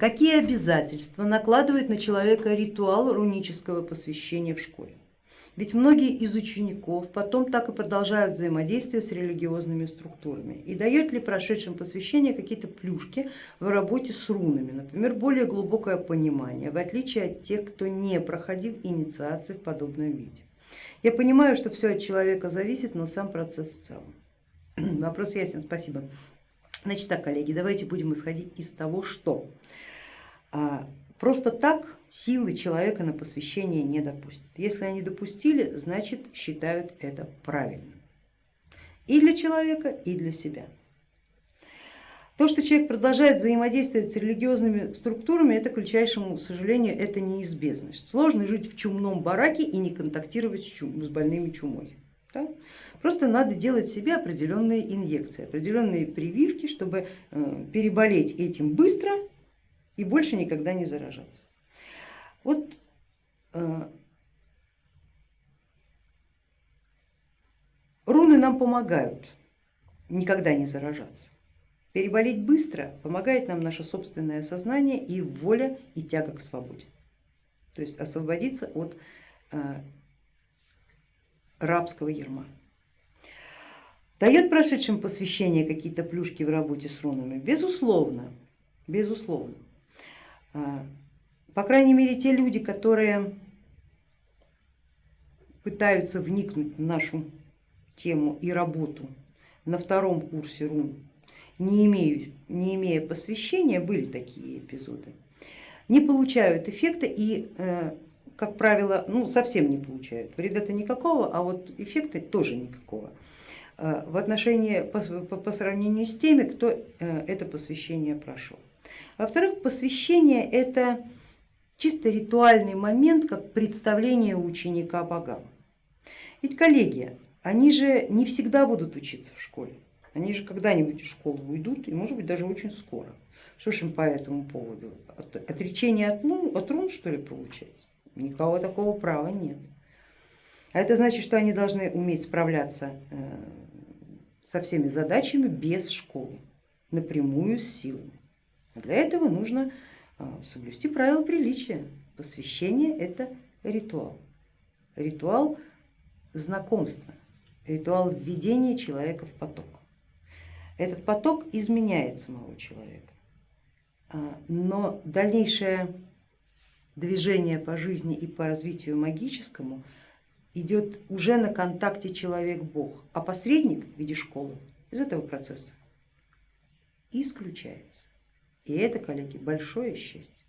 Какие обязательства накладывает на человека ритуал рунического посвящения в школе? Ведь многие из учеников потом так и продолжают взаимодействие с религиозными структурами. И дает ли прошедшим посвящение какие-то плюшки в работе с рунами, например, более глубокое понимание, в отличие от тех, кто не проходил инициации в подобном виде. Я понимаю, что все от человека зависит, но сам процесс в целом. Вопрос ясен, спасибо. Значит так, коллеги, давайте будем исходить из того, что а, просто так силы человека на посвящение не допустят. Если они допустили, значит считают это правильным. И для человека, и для себя. То, что человек продолжает взаимодействовать с религиозными структурами, это, к величайшему сожалению, это неизбежность. Сложно жить в чумном бараке и не контактировать с, чум, с больными чумой. Да? Просто надо делать себе определенные инъекции, определенные прививки, чтобы э, переболеть этим быстро и больше никогда не заражаться. Вот э, руны нам помогают никогда не заражаться. Переболеть быстро помогает нам наше собственное сознание и воля и тяга к свободе. То есть освободиться от э, рабского ерма. Дает прошедшим посвящение какие-то плюшки в работе с рунами? Безусловно, безусловно. А, по крайней мере, те люди, которые пытаются вникнуть в нашу тему и работу на втором курсе рун, не, имею, не имея посвящения, были такие эпизоды, не получают эффекта и э, как правило, ну, совсем не получают. Вреда-то никакого, а вот эффекта тоже никакого э, в отношении по, по, по сравнению с теми, кто э, это посвящение прошел. Во-вторых, посвящение это чисто ритуальный момент, как представление ученика богам. Ведь коллеги, они же не всегда будут учиться в школе, они же когда-нибудь из школы уйдут и может быть даже очень скоро. Что ж им по этому поводу? Отречение от, лун, от рун что ли получается? Никого такого права нет. А это значит, что они должны уметь справляться э, со всеми задачами без школы, напрямую с силами. А для этого нужно э, соблюсти правила приличия. Посвящение это ритуал, ритуал знакомства, ритуал введения человека в поток. Этот поток изменяет самого человека, а, но дальнейшее движение по жизни и по развитию магическому идет уже на контакте человек-бог, а посредник в виде школы из этого процесса исключается. И это, коллеги, большое счастье.